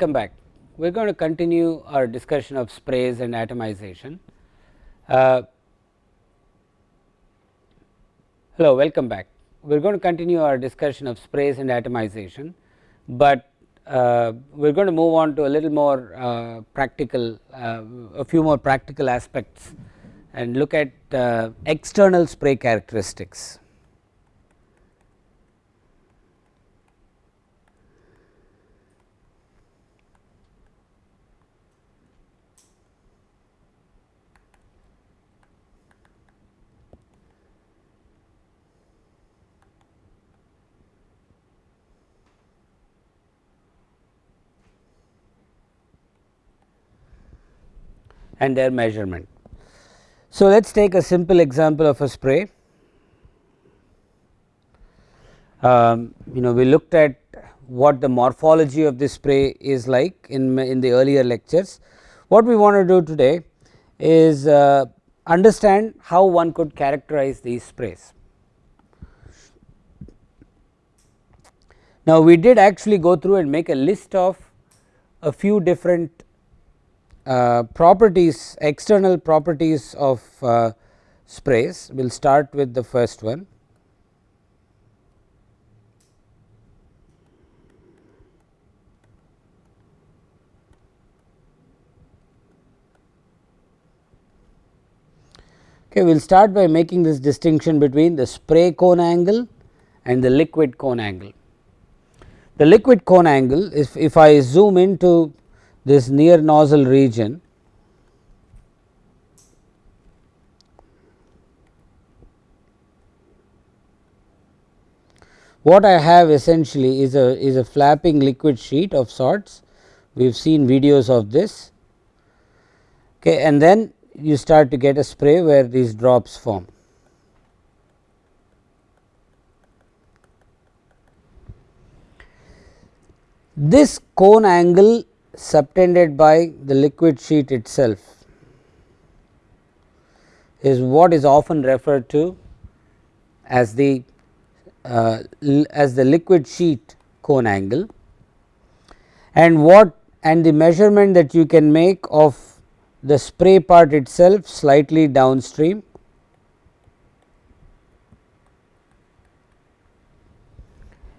Welcome back. We are going to continue our discussion of sprays and atomization. Uh, hello, welcome back. We are going to continue our discussion of sprays and atomization, but uh, we are going to move on to a little more uh, practical, uh, a few more practical aspects and look at uh, external spray characteristics. And their measurement. So, let us take a simple example of a spray. Um, you know we looked at what the morphology of this spray is like in, in the earlier lectures. What we want to do today is uh, understand how one could characterize these sprays. Now, we did actually go through and make a list of a few different properties external properties of uh, sprays. We will start with the first one. Okay, we will start by making this distinction between the spray cone angle and the liquid cone angle. The liquid cone angle if, if I zoom into this near nozzle region what I have essentially is a is a flapping liquid sheet of sorts we have seen videos of this okay, and then you start to get a spray where these drops form. This cone angle subtended by the liquid sheet itself is what is often referred to as the uh, as the liquid sheet cone angle and what and the measurement that you can make of the spray part itself slightly downstream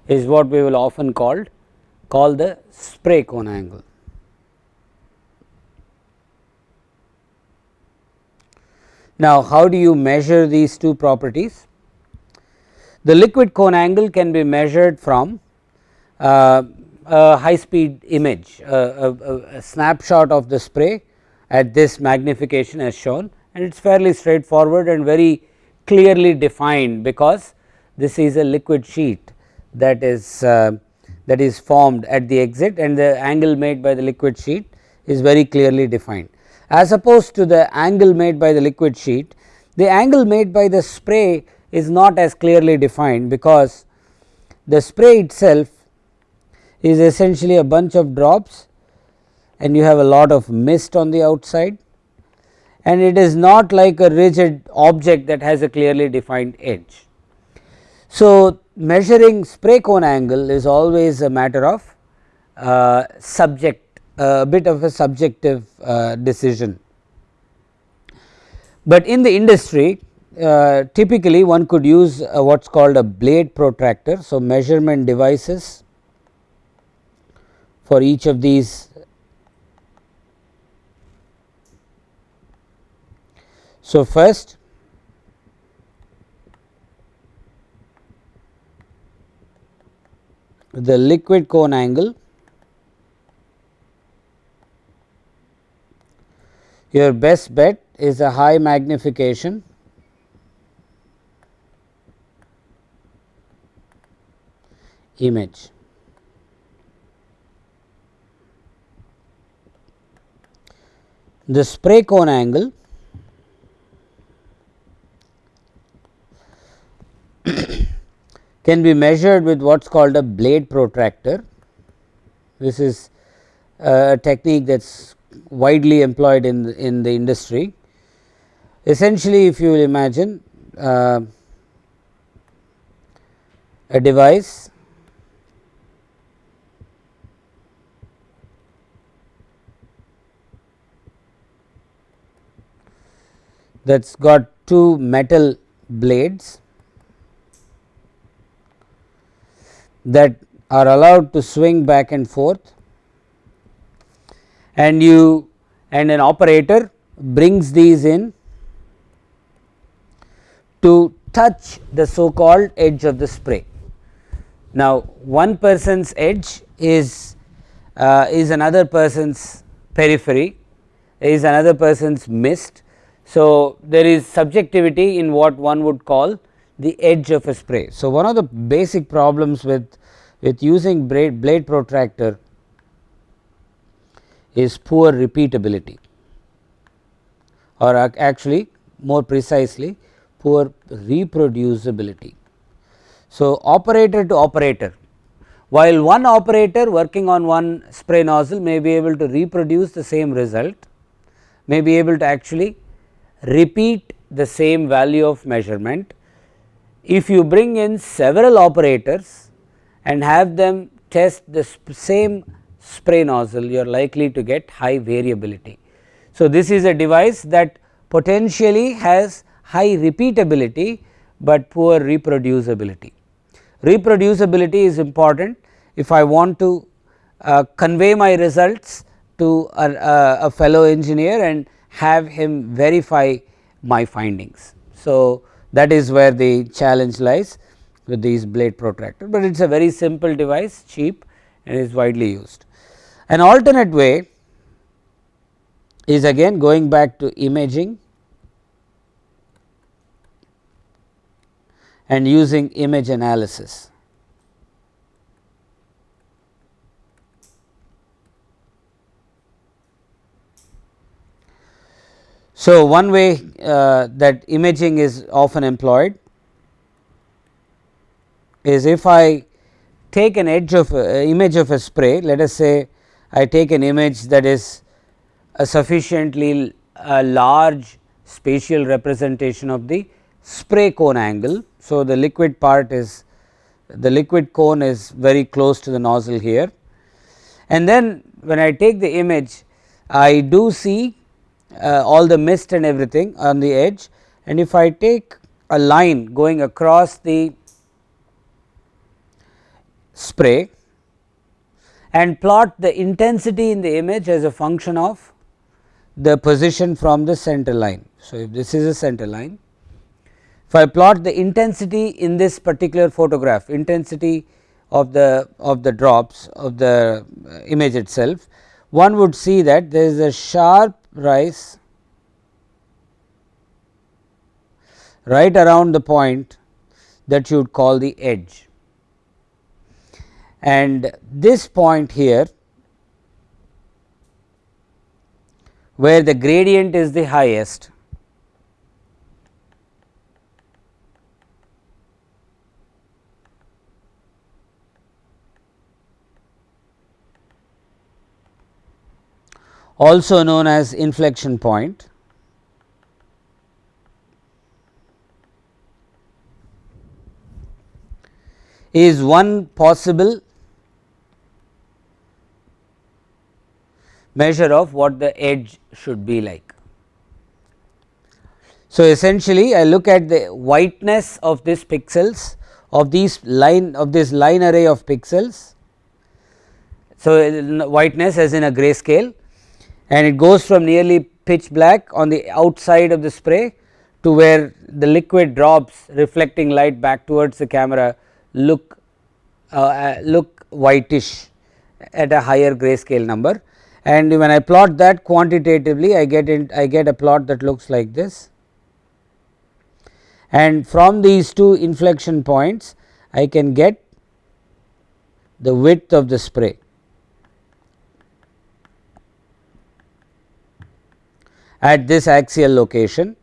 is what we will often called call the spray cone angle. Now, how do you measure these two properties? The liquid cone angle can be measured from uh, a high speed image, a, a, a, snapshot of the spray at this magnification as shown and it is fairly straightforward and very clearly defined because this is a liquid sheet that is uh, that is formed at the exit and the angle made by the liquid sheet is very clearly defined. As opposed to the angle made by the liquid sheet, the angle made by the spray is not as clearly defined because the spray itself is essentially a bunch of drops and you have a lot of mist on the outside and it is not like a rigid object that has a clearly defined edge. So, measuring spray cone angle is always a matter of uh, subject a bit of a subjective uh, decision. But in the industry uh, typically one could use uh, what is called a blade protractor. So, measurement devices for each of these So, first the liquid cone angle your best bet is a high magnification image. The spray cone angle can be measured with what is called a blade protractor. This is uh, a technique that is widely employed in, in the industry. Essentially, if you will imagine uh, a device that has got two metal blades that are allowed to swing back and forth and you and an operator brings these in to touch the so called edge of the spray. Now, one person's edge is uh, is another person's periphery is another person's mist. So, there is subjectivity in what one would call the edge of a spray. So, one of the basic problems with with using blade, blade protractor is poor repeatability or actually more precisely poor reproducibility. So, operator to operator while one operator working on one spray nozzle may be able to reproduce the same result, may be able to actually repeat the same value of measurement. If you bring in several operators and have them test the same spray nozzle, you are likely to get high variability. So, this is a device that potentially has high repeatability, but poor reproducibility. Reproducibility is important if I want to uh, convey my results to a, a, fellow engineer and have him verify my findings. So, that is where the challenge lies with these blade protractor, but it is a very simple device cheap and is widely used. An alternate way is again going back to imaging and using image analysis. So, one way uh, that imaging is often employed is if I take an edge of uh, image of a spray let us say I take an image that is a sufficiently uh, large spatial representation of the spray cone angle. So, the liquid part is the liquid cone is very close to the nozzle here. And then when I take the image I do see uh, all the mist and everything on the edge. And if I take a line going across the spray and plot the intensity in the image as a function of the position from the center line. So, if this is a center line if I plot the intensity in this particular photograph intensity of the of the drops of the uh, image itself one would see that there is a sharp rise right around the point that you would call the edge and this point here where the gradient is the highest also known as inflection point. is one possible measure of what the edge should be like. So, essentially I look at the whiteness of these pixels of these line of this line array of pixels. So, whiteness as in a grayscale and it goes from nearly pitch black on the outside of the spray to where the liquid drops reflecting light back towards the camera look uh, uh, look whitish at a higher grayscale number and when I plot that quantitatively I get in I get a plot that looks like this. And from these two inflection points I can get the width of the spray. At this axial location.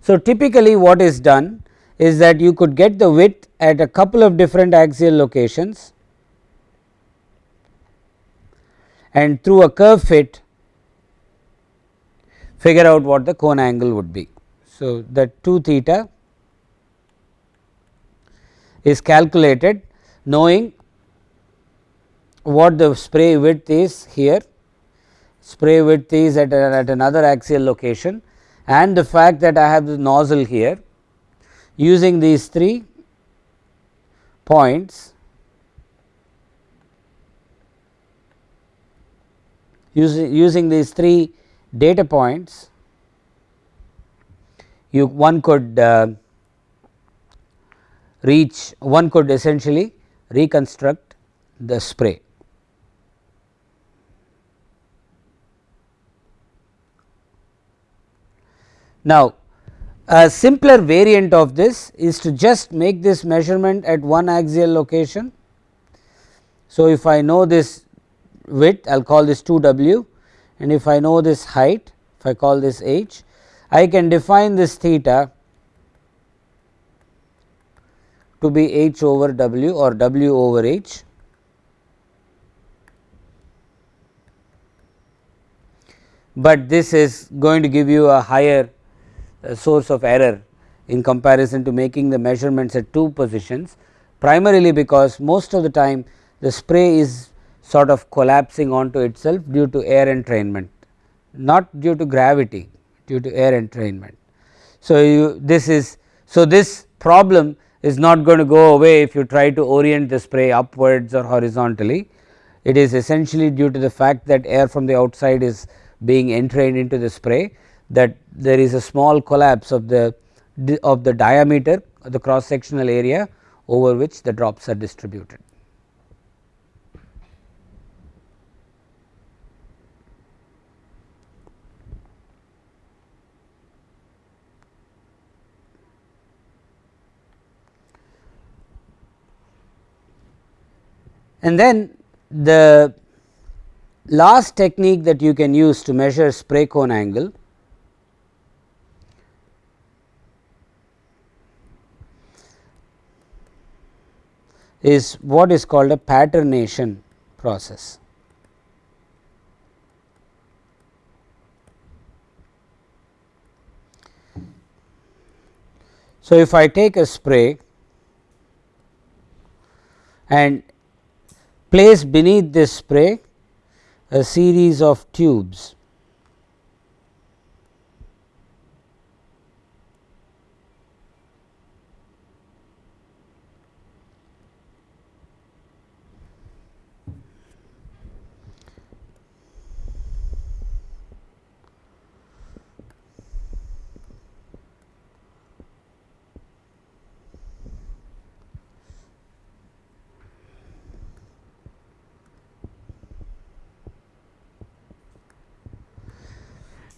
So, typically what is done is that you could get the width at a couple of different axial locations and through a curve fit figure out what the cone angle would be. So, that 2 theta is calculated knowing what the spray width is here spray width is at, a, at another axial location and the fact that I have the nozzle here using these three points using, using these three data points you one could uh, reach one could essentially reconstruct the spray. Now, a simpler variant of this is to just make this measurement at one axial location. So, if I know this width I will call this 2 w. And if I know this height if I call this h I can define this theta to be h over w or w over h. But this is going to give you a higher uh, source of error in comparison to making the measurements at two positions primarily because most of the time the spray is sort of collapsing onto itself due to air entrainment not due to gravity due to air entrainment. So, you this is so this problem is not going to go away if you try to orient the spray upwards or horizontally. It is essentially due to the fact that air from the outside is being entrained into the spray that there is a small collapse of the of the diameter of the cross sectional area over which the drops are distributed. And then the last technique that you can use to measure spray cone angle is what is called a patternation process. So, if I take a spray and place beneath this spray a series of tubes.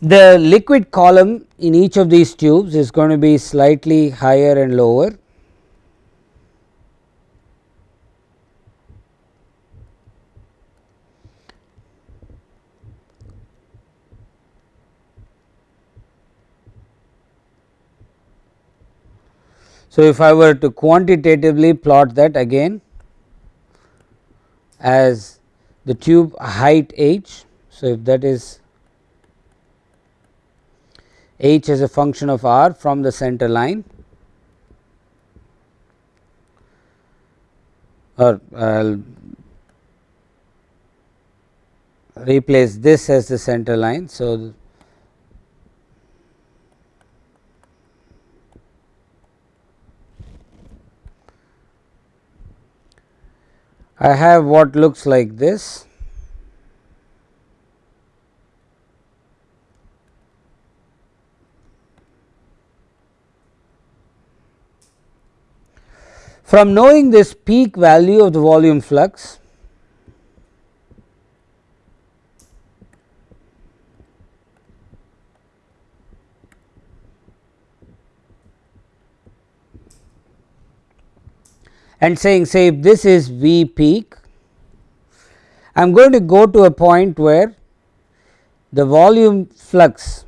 The liquid column in each of these tubes is going to be slightly higher and lower. So, if I were to quantitatively plot that again as the tube height h. So, if that is h as a function of r from the center line or I will replace this as the center line. So, I have what looks like this From knowing this peak value of the volume flux, and saying say if this is V peak, I am going to go to a point where the volume flux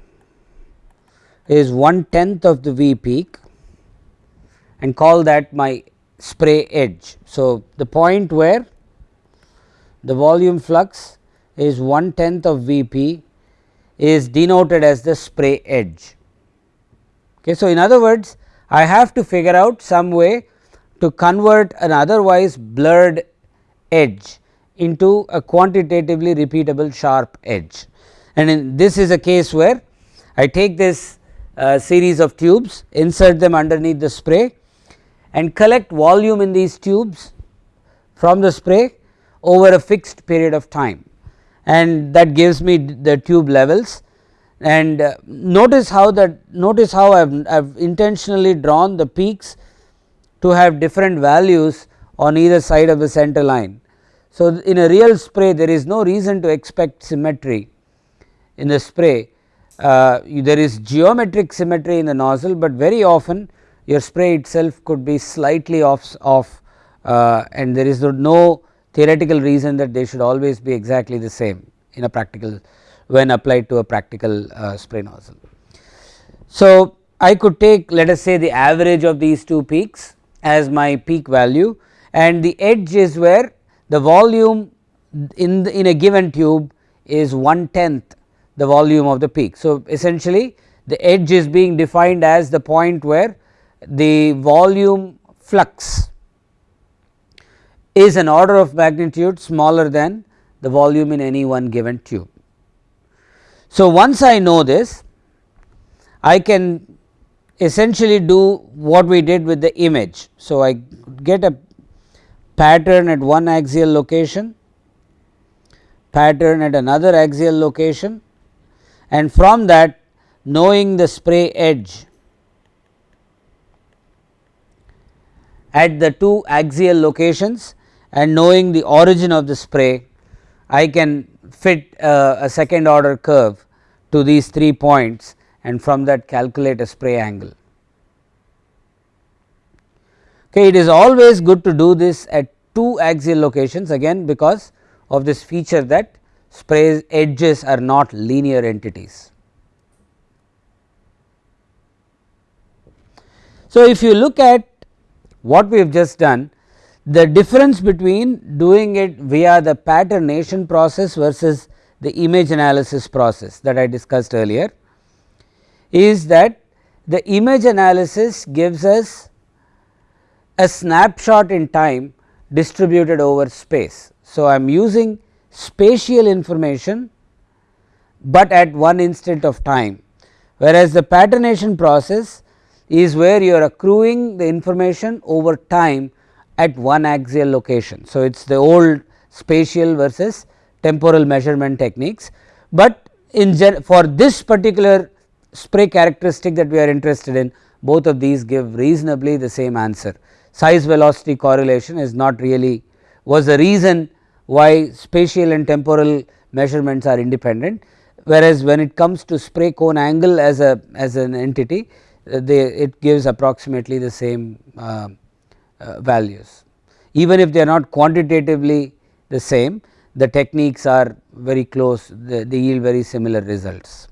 is one tenth of the V peak and call that my spray edge. So, the point where the volume flux is one tenth of V p is denoted as the spray edge. Okay. So, in other words I have to figure out some way to convert an otherwise blurred edge into a quantitatively repeatable sharp edge and in this is a case where I take this uh, series of tubes, insert them underneath the spray and collect volume in these tubes from the spray over a fixed period of time. And that gives me the tube levels. And uh, notice how that notice how I have intentionally drawn the peaks to have different values on either side of the center line. So, in a real spray there is no reason to expect symmetry in the spray. Uh, there is geometric symmetry in the nozzle, but very often your spray itself could be slightly off, off uh, and there is no theoretical reason that they should always be exactly the same in a practical when applied to a practical uh, spray nozzle. So, I could take let us say the average of these two peaks as my peak value and the edge is where the volume in the, in a given tube is one tenth the volume of the peak. So, essentially the edge is being defined as the point where the volume flux is an order of magnitude smaller than the volume in any one given tube. So, once I know this I can essentially do what we did with the image. So, I get a pattern at one axial location, pattern at another axial location and from that knowing the spray edge at the two axial locations and knowing the origin of the spray I can fit uh, a second order curve to these three points and from that calculate a spray angle. Okay, it is always good to do this at two axial locations again because of this feature that spray edges are not linear entities. So, if you look at what we have just done the difference between doing it via the patternation process versus the image analysis process that I discussed earlier is that the image analysis gives us a snapshot in time distributed over space. So, I am using spatial information, but at one instant of time whereas the patternation process is where you are accruing the information over time at one axial location. So, it is the old spatial versus temporal measurement techniques, but in for this particular spray characteristic that we are interested in both of these give reasonably the same answer. Size velocity correlation is not really was the reason why spatial and temporal measurements are independent, whereas when it comes to spray cone angle as a as an entity they it gives approximately the same uh, uh, values. Even if they are not quantitatively the same the techniques are very close they, they yield very similar results.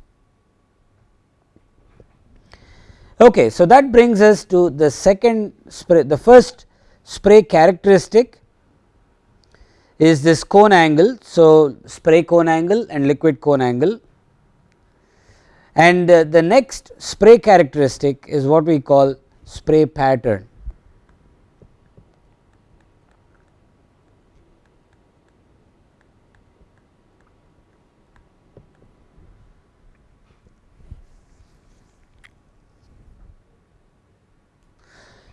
Okay, so that brings us to the second spray the first spray characteristic is this cone angle. So, spray cone angle and liquid cone angle and uh, the next spray characteristic is what we call spray pattern.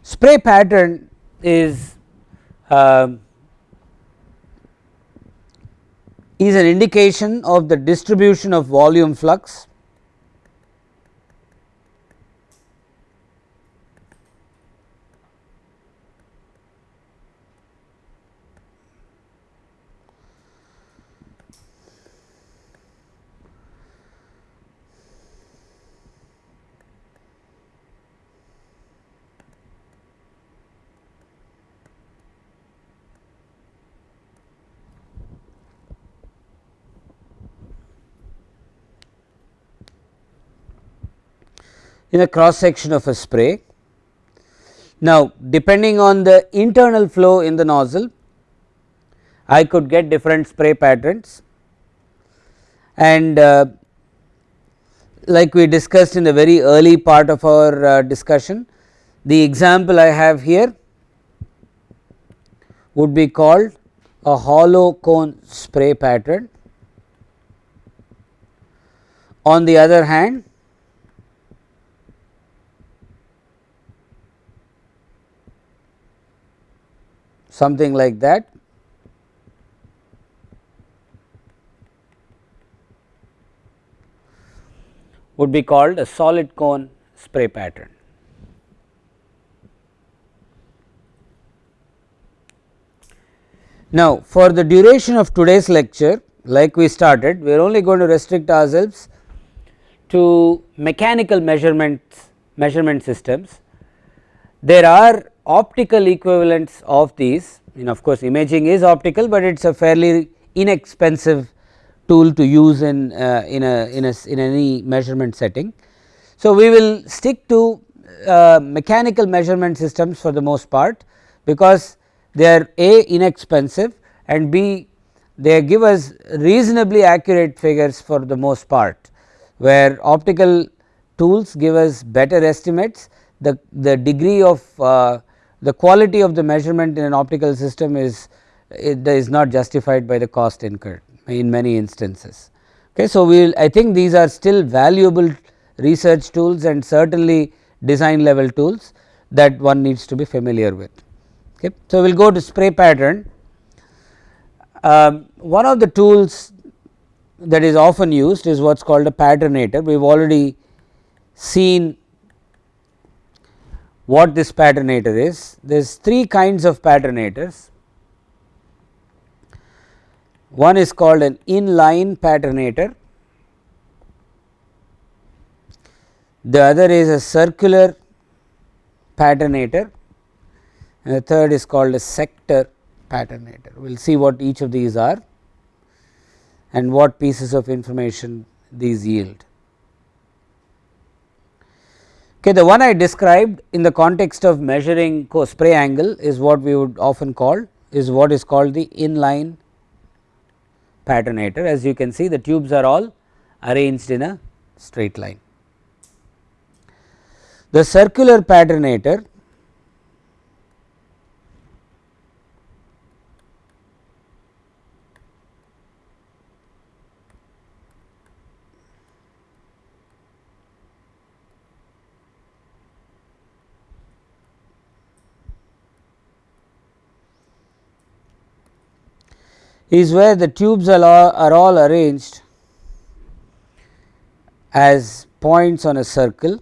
Spray pattern is uh, is an indication of the distribution of volume flux in a cross section of a spray. Now, depending on the internal flow in the nozzle, I could get different spray patterns and uh, like we discussed in the very early part of our uh, discussion, the example I have here would be called a hollow cone spray pattern. On the other hand, something like that would be called a solid cone spray pattern. Now, for the duration of today's lecture like we started we are only going to restrict ourselves to mechanical measurements measurement systems. There are optical equivalents of these and of course, imaging is optical, but it is a fairly inexpensive tool to use in uh, in a in a in any measurement setting. So, we will stick to uh, mechanical measurement systems for the most part because they are a inexpensive and b they give us reasonably accurate figures for the most part where optical tools give us better estimates the the degree of uh, the quality of the measurement in an optical system is is not justified by the cost incurred in many instances. Okay. So, we will I think these are still valuable research tools and certainly design level tools that one needs to be familiar with. Okay. So, we will go to spray pattern. Um, one of the tools that is often used is what is called a patternator. We have already seen what this patternator is. There is three kinds of patternators. One is called an inline patternator, the other is a circular patternator and the third is called a sector patternator. We will see what each of these are and what pieces of information these yield. Okay, the one I described in the context of measuring spray angle is what we would often call is what is called the inline patternator as you can see the tubes are all arranged in a straight line. The circular patternator is where the tubes are all, are all arranged as points on a circle.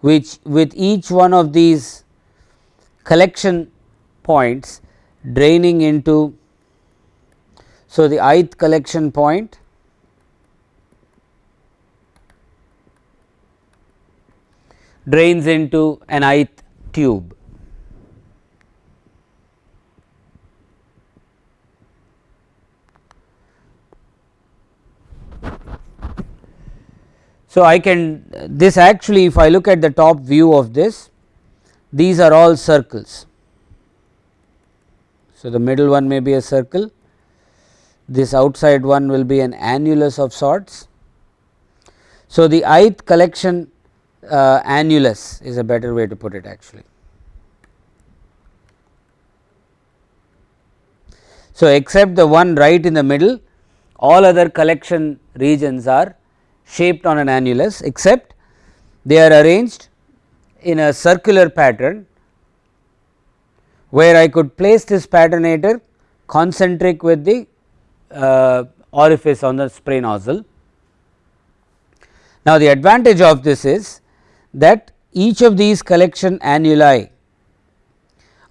Which with each one of these collection points draining into so the ith collection point drains into an ith tube. So, I can this actually if I look at the top view of this these are all circles. So, the middle one may be a circle this outside one will be an annulus of sorts. So, the ith collection uh, annulus is a better way to put it actually. So, except the one right in the middle all other collection regions are shaped on an annulus except they are arranged in a circular pattern where I could place this patternator concentric with the uh, orifice on the spray nozzle. Now, the advantage of this is that each of these collection annuli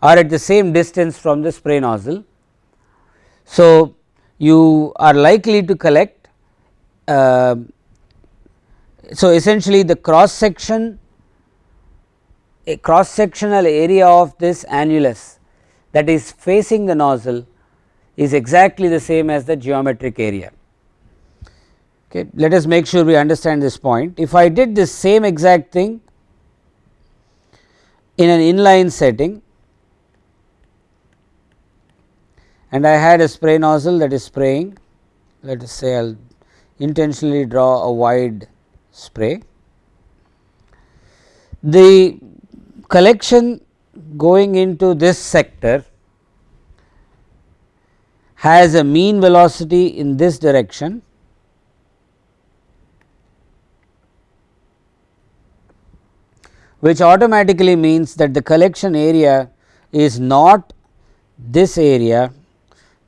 are at the same distance from the spray nozzle. So, you are likely to collect uh, so essentially the cross section a cross sectional area of this annulus that is facing the nozzle is exactly the same as the geometric area. Okay. Let us make sure we understand this point. If I did this same exact thing in an inline setting and I had a spray nozzle that is spraying, let us say I will intentionally draw a wide spray. The collection going into this sector has a mean velocity in this direction which automatically means that the collection area is not this area,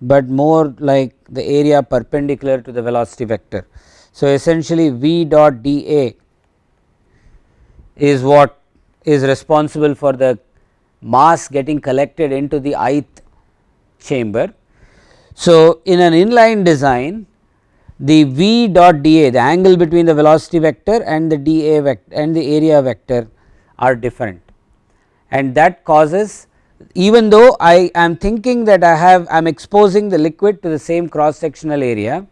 but more like the area perpendicular to the velocity vector. So, essentially V dot dA is what is responsible for the mass getting collected into the ith chamber. So, in an inline design the V dot dA the angle between the velocity vector and the dA vector and the area vector are different and that causes even though I am thinking that I have I am exposing the liquid to the same cross sectional area,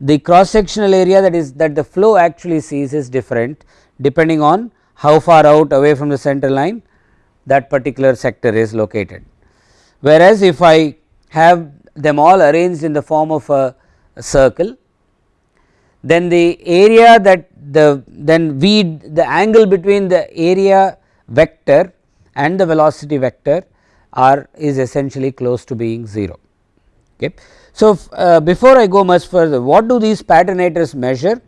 the cross sectional area that is that the flow actually sees is different depending on how far out away from the center line that particular sector is located. Whereas, if I have them all arranged in the form of a, a circle, then the area that the then V the angle between the area vector and the velocity vector are is essentially close to being 0. Okay. So, uh, before I go much further what do these patternators measure?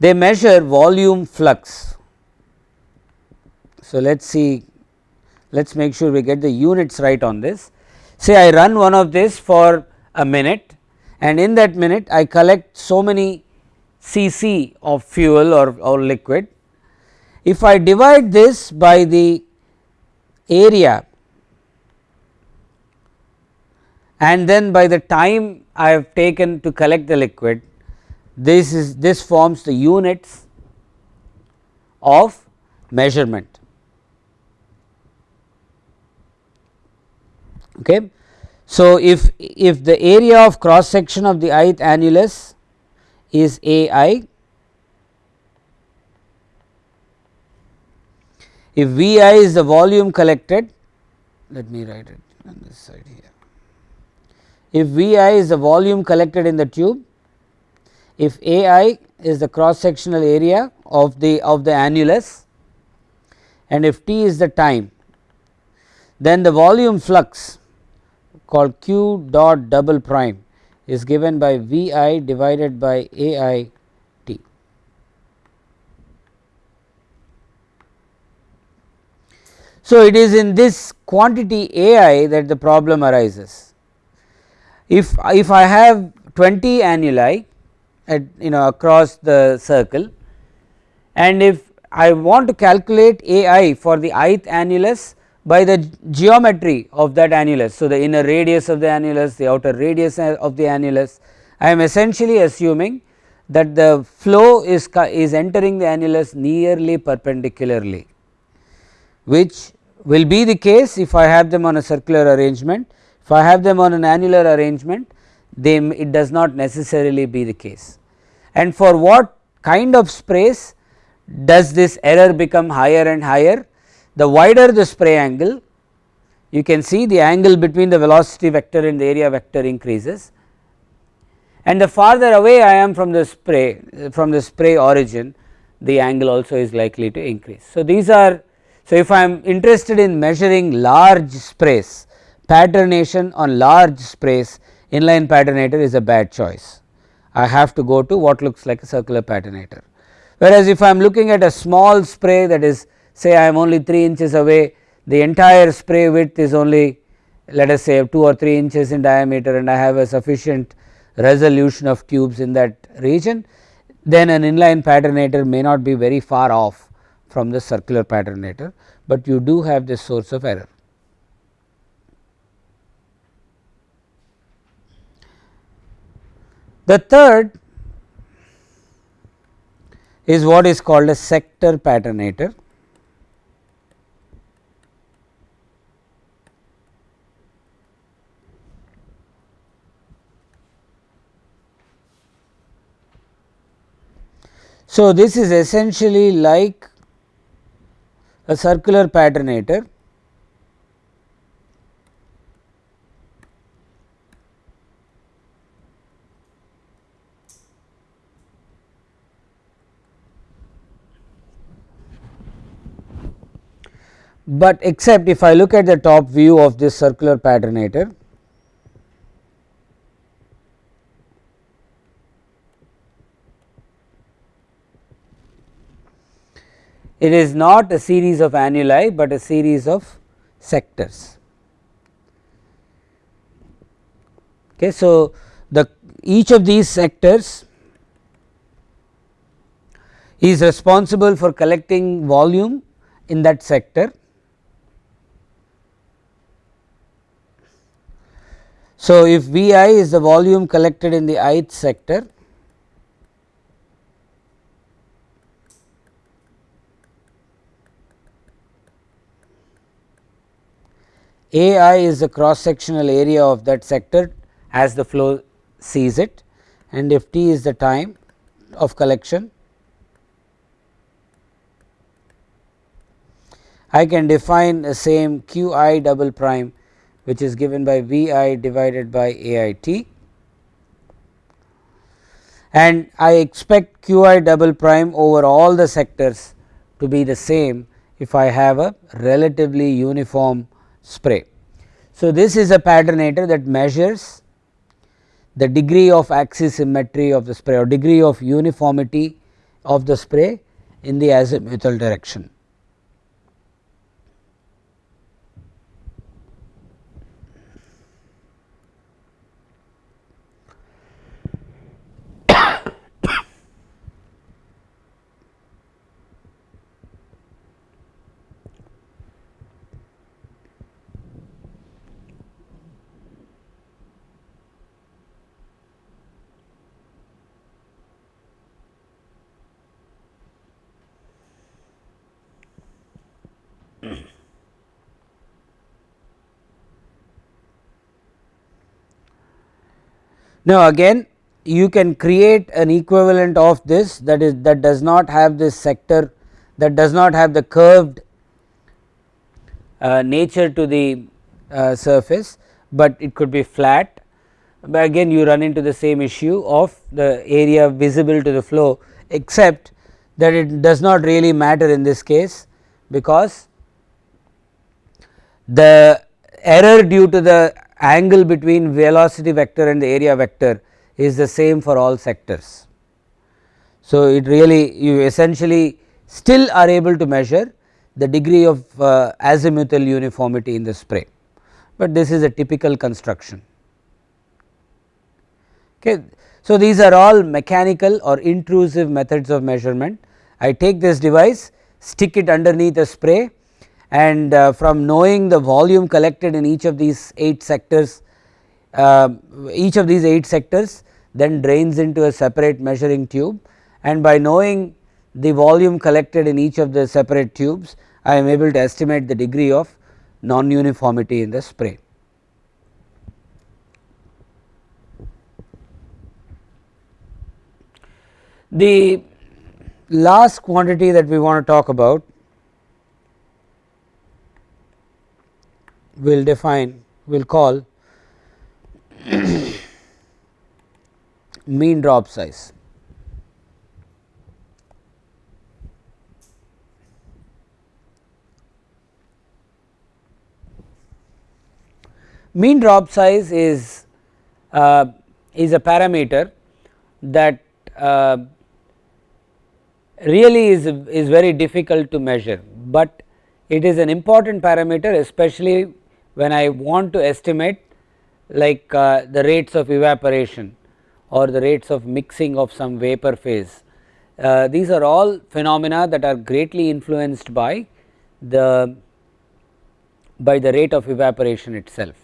They measure volume flux. So, let us see let us make sure we get the units right on this. Say I run one of this for a minute and in that minute I collect so many cc of fuel or, or liquid. If I divide this by the area and then by the time I have taken to collect the liquid this is this forms the units of measurement. Okay. So, if, if the area of cross section of the ith annulus is A i, if V i is the volume collected, let me write it on this side here. If V i is the volume collected in the tube, if A i is the cross sectional area of the of the annulus and if T is the time, then the volume flux called q dot double prime is given by V i divided by A i t. So, it is in this quantity A i that the problem arises. If, if I have 20 annuli at you know across the circle and if I want to calculate A i for the ith annulus by the geometry of that annulus. So, the inner radius of the annulus, the outer radius of the annulus, I am essentially assuming that the flow is, is entering the annulus nearly perpendicularly, which will be the case if I have them on a circular arrangement. If I have them on an annular arrangement, they it does not necessarily be the case. And for what kind of sprays does this error become higher and higher? The wider the spray angle you can see the angle between the velocity vector and the area vector increases and the farther away I am from the spray from the spray origin the angle also is likely to increase. So, these are so if I am interested in measuring large sprays patternation on large sprays inline patternator is a bad choice. I have to go to what looks like a circular patternator. Whereas, if I am looking at a small spray that is say I am only 3 inches away the entire spray width is only let us say 2 or 3 inches in diameter and I have a sufficient resolution of tubes in that region then an inline patternator may not be very far off from the circular patternator, but you do have this source of error. The third is what is called a sector patternator. So, this is essentially like a circular patternator but except if I look at the top view of this circular patternator it is not a series of annuli, but a series of sectors. Okay, so, the each of these sectors is responsible for collecting volume in that sector. So, if V i is the volume collected in the ith sector, A i is the cross sectional area of that sector as the flow sees it and if t is the time of collection. I can define the same q i double prime which is given by V i divided by A i t. And I expect q i double prime over all the sectors to be the same if I have a relatively uniform spray. So, this is a patternator that measures the degree of axis symmetry of the spray or degree of uniformity of the spray in the azimuthal direction. Now, again you can create an equivalent of this that is that does not have this sector that does not have the curved uh, nature to the uh, surface, but it could be flat. But again you run into the same issue of the area visible to the flow except that it does not really matter in this case because the error due to the angle between velocity vector and the area vector is the same for all sectors. So, it really you essentially still are able to measure the degree of uh, azimuthal uniformity in the spray, but this is a typical construction. Okay. So, these are all mechanical or intrusive methods of measurement. I take this device stick it underneath a spray and uh, from knowing the volume collected in each of these 8 sectors uh, each of these 8 sectors then drains into a separate measuring tube and by knowing the volume collected in each of the separate tubes I am able to estimate the degree of non uniformity in the spray. The last quantity that we want to talk about we will define we will call mean drop size. Mean drop size is uh, is a parameter that uh, really is is very difficult to measure, but it is an important parameter especially when I want to estimate like uh, the rates of evaporation or the rates of mixing of some vapor phase. Uh, these are all phenomena that are greatly influenced by the by the rate of evaporation itself.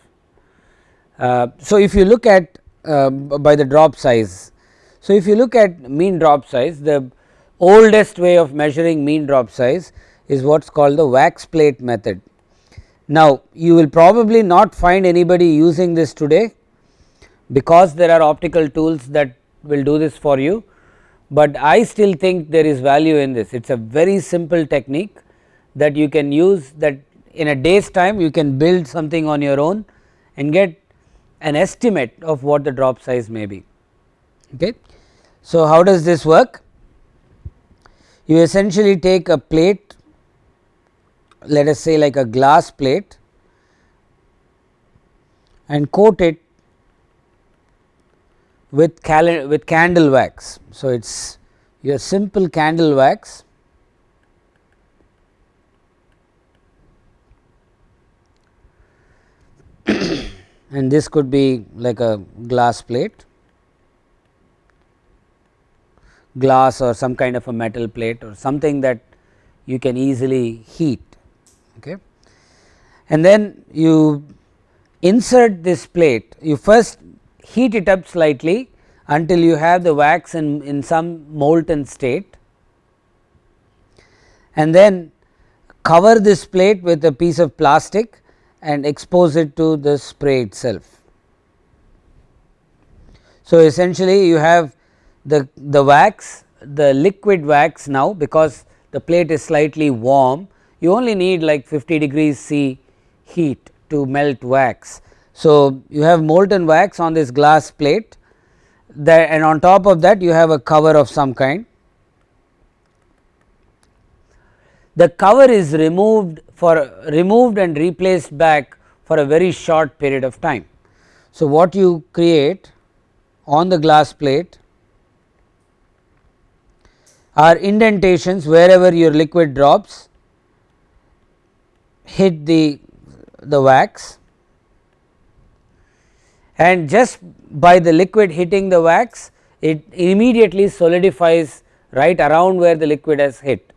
Uh, so, if you look at uh, by the drop size. So, if you look at mean drop size the oldest way of measuring mean drop size is what is called the wax plate method now, you will probably not find anybody using this today because there are optical tools that will do this for you, but I still think there is value in this. It is a very simple technique that you can use that in a day's time you can build something on your own and get an estimate of what the drop size may be. Okay. So, how does this work? You essentially take a plate let us say like a glass plate and coat it with, with candle wax. So, it is your simple candle wax and this could be like a glass plate, glass or some kind of a metal plate or something that you can easily heat. And then you insert this plate, you first heat it up slightly until you have the wax in, in some molten state. And then cover this plate with a piece of plastic and expose it to the spray itself. So, essentially you have the, the wax the liquid wax now because the plate is slightly warm. You only need like 50 degrees C heat to melt wax. So, you have molten wax on this glass plate that and on top of that you have a cover of some kind. The cover is removed for removed and replaced back for a very short period of time. So, what you create on the glass plate are indentations wherever your liquid drops hit the the wax and just by the liquid hitting the wax it immediately solidifies right around where the liquid has hit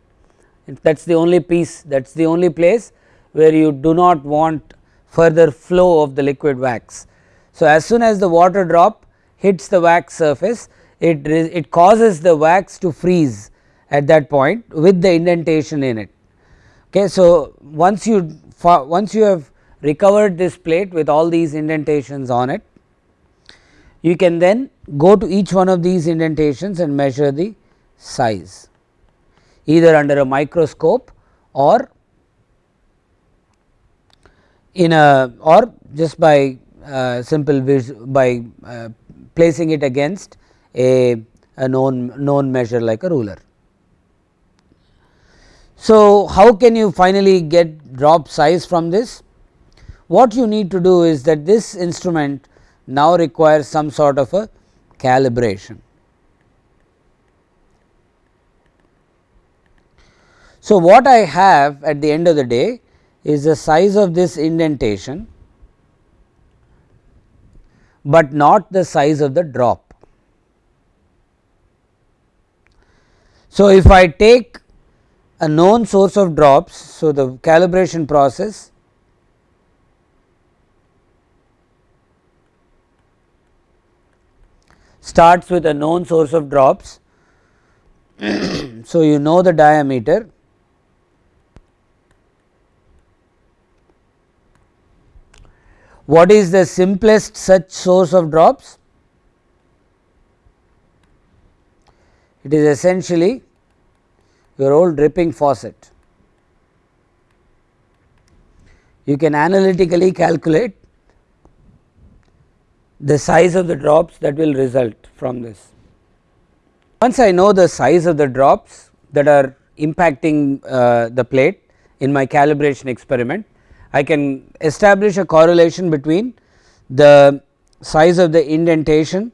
that is the only piece that is the only place where you do not want further flow of the liquid wax. So, as soon as the water drop hits the wax surface it, it causes the wax to freeze at that point with the indentation in it. Okay. So, once you once you have recovered this plate with all these indentations on it, you can then go to each one of these indentations and measure the size either under a microscope or in a or just by uh, simple by uh, placing it against a, a known known measure like a ruler. So, how can you finally get drop size from this? What you need to do is that this instrument now requires some sort of a calibration. So, what I have at the end of the day is the size of this indentation, but not the size of the drop. So, if I take a known source of drops. So, the calibration process starts with a known source of drops. so, you know the diameter what is the simplest such source of drops? It is essentially your old dripping faucet. You can analytically calculate the size of the drops that will result from this. Once I know the size of the drops that are impacting uh, the plate in my calibration experiment, I can establish a correlation between the size of the indentation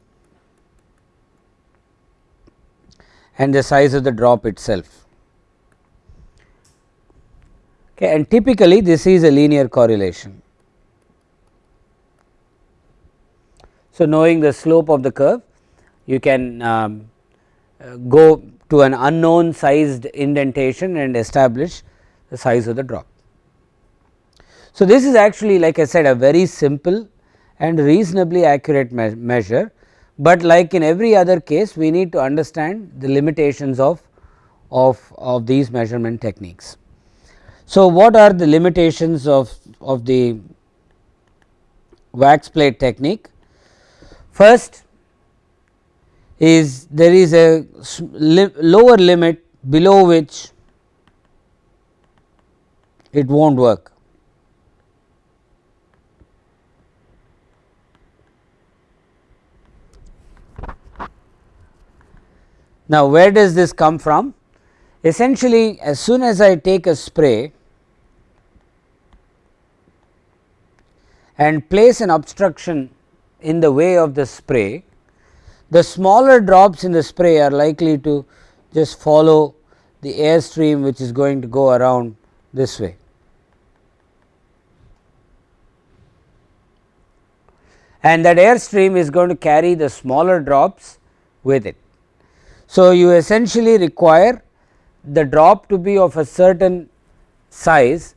and the size of the drop itself. okay, and typically this is a linear correlation. So, knowing the slope of the curve you can um, uh, go to an unknown sized indentation and establish the size of the drop. So, this is actually like I said a very simple and reasonably accurate me measure, but like in every other case we need to understand the limitations of, of, of these measurement techniques. So, what are the limitations of, of the wax plate technique? First is there is a li lower limit below which it will not work. Now, where does this come from? essentially as soon as I take a spray and place an obstruction in the way of the spray, the smaller drops in the spray are likely to just follow the air stream which is going to go around this way. and that air stream is going to carry the smaller drops with it. So, you essentially require the drop to be of a certain size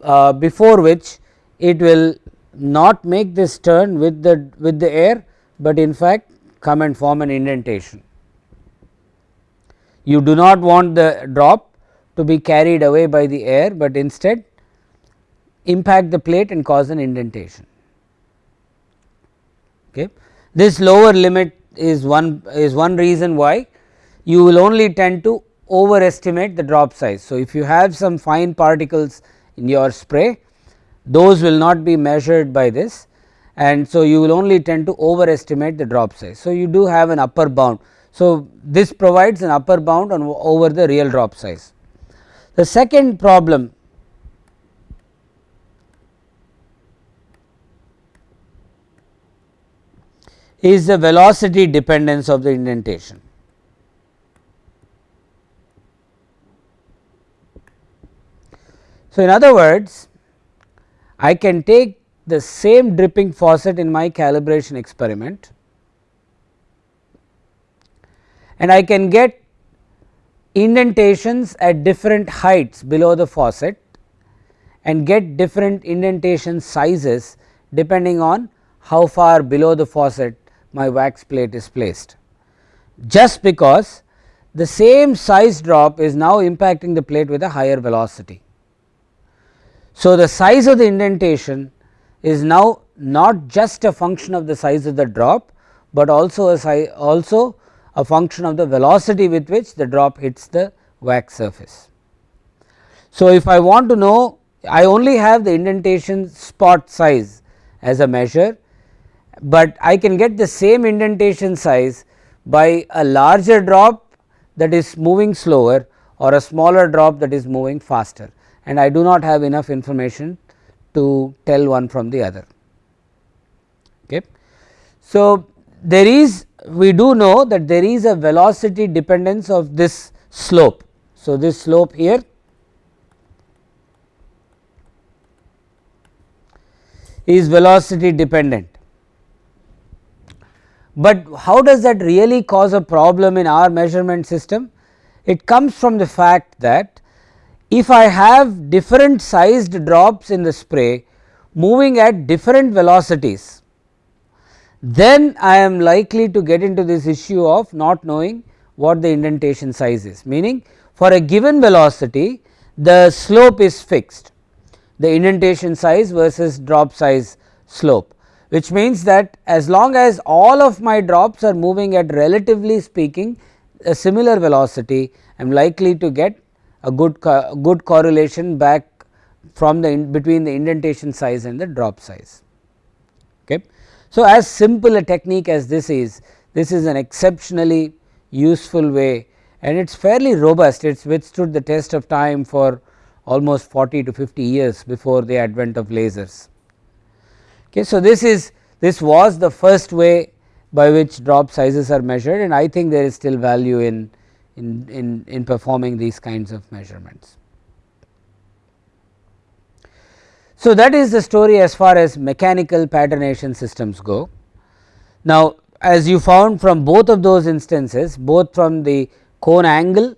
uh, before which it will not make this turn with the with the air, but in fact come and form an indentation. You do not want the drop to be carried away by the air, but instead impact the plate and cause an indentation. Okay. This lower limit is one is one reason why you will only tend to overestimate the drop size. So, if you have some fine particles in your spray those will not be measured by this and so you will only tend to overestimate the drop size. So, you do have an upper bound. So, this provides an upper bound on over the real drop size. The second problem is the velocity dependence of the indentation. So, in other words I can take the same dripping faucet in my calibration experiment and I can get indentations at different heights below the faucet and get different indentation sizes depending on how far below the faucet my wax plate is placed. Just because the same size drop is now impacting the plate with a higher velocity. So, the size of the indentation is now not just a function of the size of the drop, but also a also a function of the velocity with which the drop hits the wax surface. So, if I want to know I only have the indentation spot size as a measure, but I can get the same indentation size by a larger drop that is moving slower or a smaller drop that is moving faster and I do not have enough information to tell one from the other. Okay. So, there is we do know that there is a velocity dependence of this slope. So, this slope here is velocity dependent. But how does that really cause a problem in our measurement system? It comes from the fact that if I have different sized drops in the spray moving at different velocities, then I am likely to get into this issue of not knowing what the indentation size is. Meaning for a given velocity the slope is fixed, the indentation size versus drop size slope which means that as long as all of my drops are moving at relatively speaking a similar velocity I am likely to get a good co good correlation back from the between the indentation size and the drop size. Okay. So, as simple a technique as this is, this is an exceptionally useful way and it is fairly robust, it has withstood the test of time for almost 40 to 50 years before the advent of lasers. Okay. So, this is this was the first way by which drop sizes are measured and I think there is still value in in, in, in performing these kinds of measurements. So, that is the story as far as mechanical patternation systems go. Now, as you found from both of those instances both from the cone angle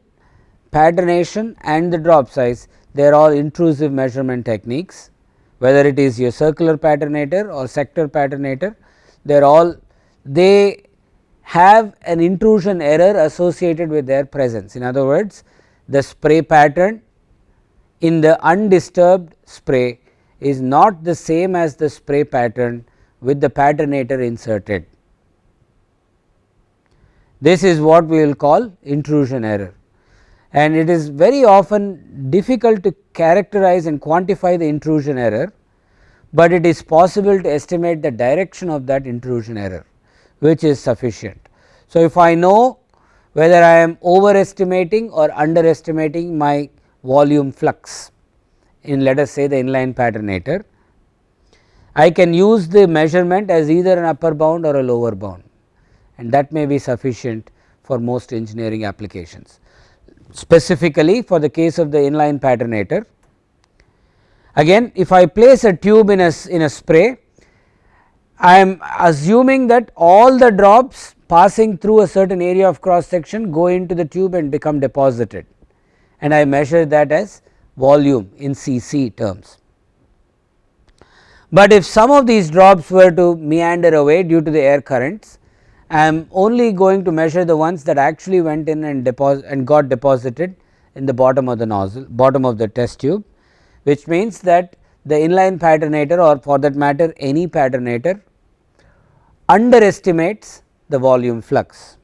patternation and the drop size they are all intrusive measurement techniques whether it is your circular patternator or sector patternator they are all they have an intrusion error associated with their presence. In other words, the spray pattern in the undisturbed spray is not the same as the spray pattern with the patternator inserted. This is what we will call intrusion error and it is very often difficult to characterize and quantify the intrusion error, but it is possible to estimate the direction of that intrusion error which is sufficient. So, if I know whether I am overestimating or underestimating my volume flux in let us say the inline patternator, I can use the measurement as either an upper bound or a lower bound and that may be sufficient for most engineering applications. Specifically for the case of the inline patternator, again if I place a tube in a, in a spray I am assuming that all the drops passing through a certain area of cross section go into the tube and become deposited and I measure that as volume in cc terms. But if some of these drops were to meander away due to the air currents, I am only going to measure the ones that actually went in and deposit and got deposited in the bottom of the nozzle bottom of the test tube which means that the inline patternator or for that matter any patternator underestimates the volume flux.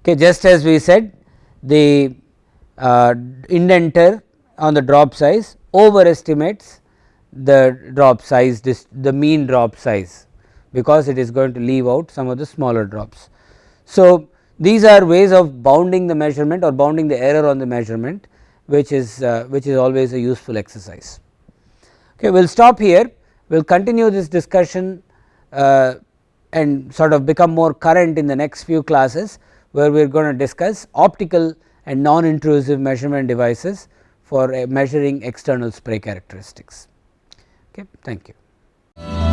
Okay, just as we said the uh, indenter on the drop size overestimates the drop size this the mean drop size because it is going to leave out some of the smaller drops. So, these are ways of bounding the measurement or bounding the error on the measurement which is uh, which is always a useful exercise. Okay, we will stop here we will continue this discussion and sort of become more current in the next few classes where we are going to discuss optical and non intrusive measurement devices for uh, measuring external spray characteristics. Okay, thank you.